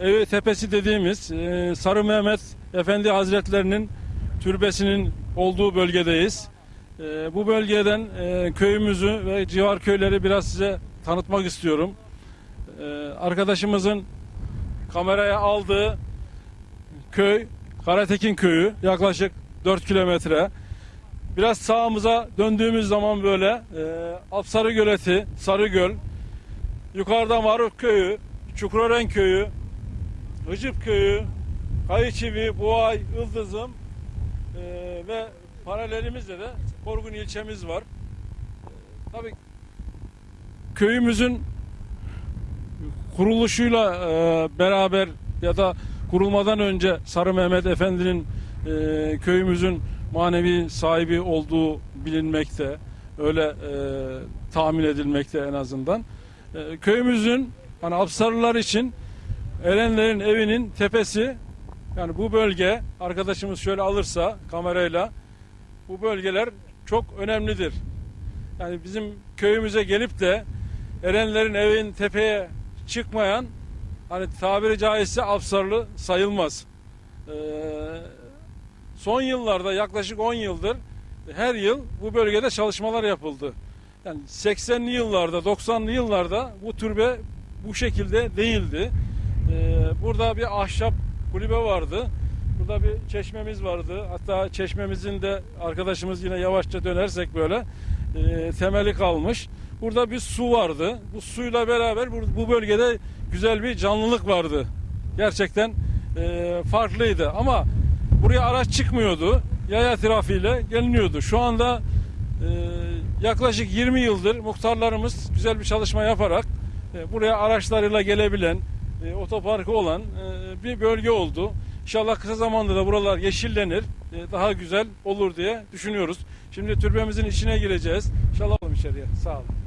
Evi Tepesi dediğimiz e, Sarı Mehmet Efendi Hazretlerinin türbesinin olduğu bölgedeyiz. E, bu bölgeden e, köyümüzü ve civar köyleri biraz size tanıtmak istiyorum. Arkadaşımızın kameraya aldığı köy Karatekin köyü yaklaşık 4 kilometre. Biraz sağımıza döndüğümüz zaman böyle e, Apsarı Göleti, Sarıgöl, yukarıda Maruk köyü, Çukurören köyü, Hıcıp köyü, Kayıçivi, Buğay, Ildızım e, ve paralelimizde de Korgun ilçemiz var. E, tabii köyümüzün kuruluşuyla e, beraber ya da kurulmadan önce Sarı Mehmet Efendi'nin e, köyümüzün manevi sahibi olduğu bilinmekte. Öyle e, tahmin edilmekte en azından. E, köyümüzün hani Apsarlılar için Erenlerin evinin tepesi yani bu bölge arkadaşımız şöyle alırsa kamerayla bu bölgeler çok önemlidir. Yani bizim köyümüze gelip de Erenlerin evin tepeye çıkmayan hani tabiri caizse Apsarlı sayılmaz. Ee, son yıllarda yaklaşık 10 yıldır her yıl bu bölgede çalışmalar yapıldı. Yani 80'li yıllarda 90'lı yıllarda bu türbe bu şekilde değildi. Ee, burada bir ahşap kulübe vardı. Burada bir çeşmemiz vardı. Hatta çeşmemizin de arkadaşımız yine yavaşça dönersek böyle e, temeli kalmış. Burada bir su vardı. Bu suyla beraber bu, bu bölgede güzel bir canlılık vardı. Gerçekten e, farklıydı ama buraya araç çıkmıyordu. Yaya trafiğiyle geliniyordu. Şu anda e, yaklaşık 20 yıldır muhtarlarımız güzel bir çalışma yaparak e, buraya araçlarıyla gelebilen, e, otoparkı olan e, bir bölge oldu. İnşallah kısa zamanda da buralar yeşillenir, e, daha güzel olur diye düşünüyoruz. Şimdi türbemizin içine gireceğiz. İnşallah alalım içeriye. Sağ olun.